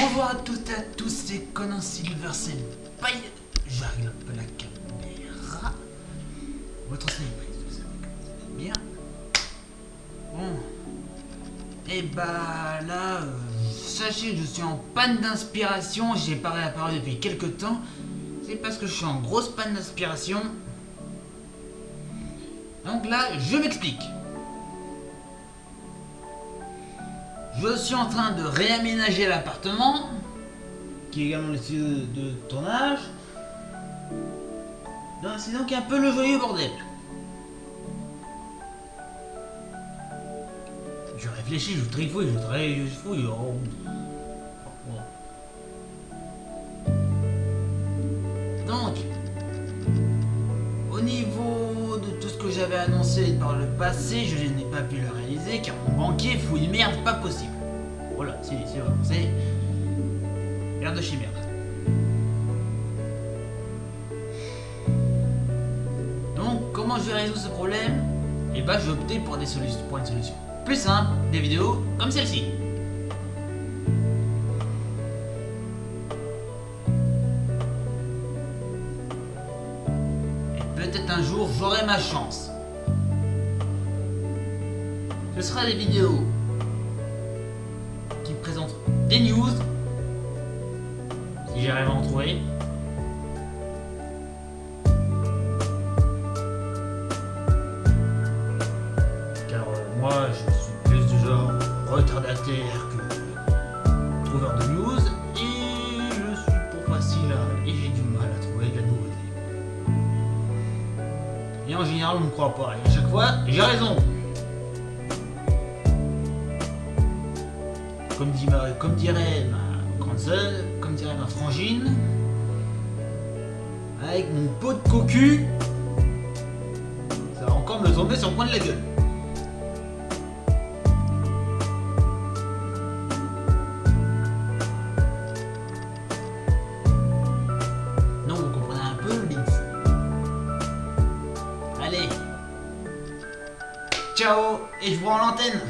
Bonjour à toutes et à tous, c'est Conan Silver, c'est paille. J'arrive un peu la caméra. Votre célébrité, vous savez bien. Bon. Et bah là, euh, je suis en panne d'inspiration, j'ai pas réapparu depuis quelques temps. C'est parce que je suis en grosse panne d'inspiration. Donc là, je m'explique. Je suis en train de réaménager l'appartement, qui est également le studio de tournage. C'est donc un peu le joyeux bordel. Je réfléchis, je trifouille, je trifouille. Oh. Donc, au niveau de tout ce que j'avais annoncé par le passé, je n'ai pas pu le réaliser car mon banquier fouille merde pas possible. Voilà, c'est vraiment, c'est merde de chez merde. Donc, comment je vais résoudre ce problème? Eh bah, ben, je vais opter pour, des solutions, pour une solution plus simple, des vidéos comme celle-ci. peut-être un jour j'aurai ma chance. Ce sera des vidéos qui présentent des news, si j'arrive à en trouver. Euh, moi je Et en général, on ne croit pas. Et à chaque fois, j'ai raison. Comme, dit comme dirait ma grande sœur, comme dirait ma frangine, avec mon pot de cocu, ça va encore me tomber sur le coin de la gueule. Ciao et je vous rends l'antenne